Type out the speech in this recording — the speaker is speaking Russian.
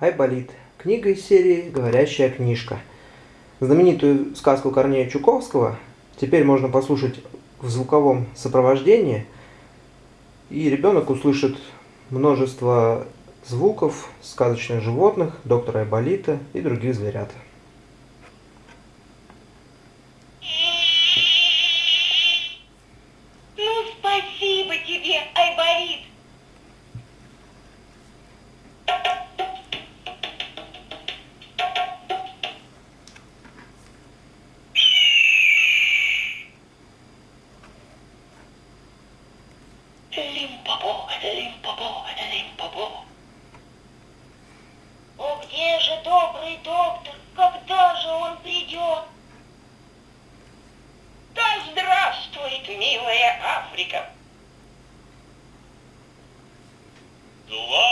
Айболит. Книга из серии «Говорящая книжка». Знаменитую сказку Корнея Чуковского теперь можно послушать в звуковом сопровождении, и ребенок услышит множество звуков сказочных животных, доктора Айболита и других зверят. Ну, спасибо тебе, Айболит. Лимпопо, лимпопо, лимпопо. О, где же добрый доктор? Когда же он придет? Да здравствует, милая Африка! Два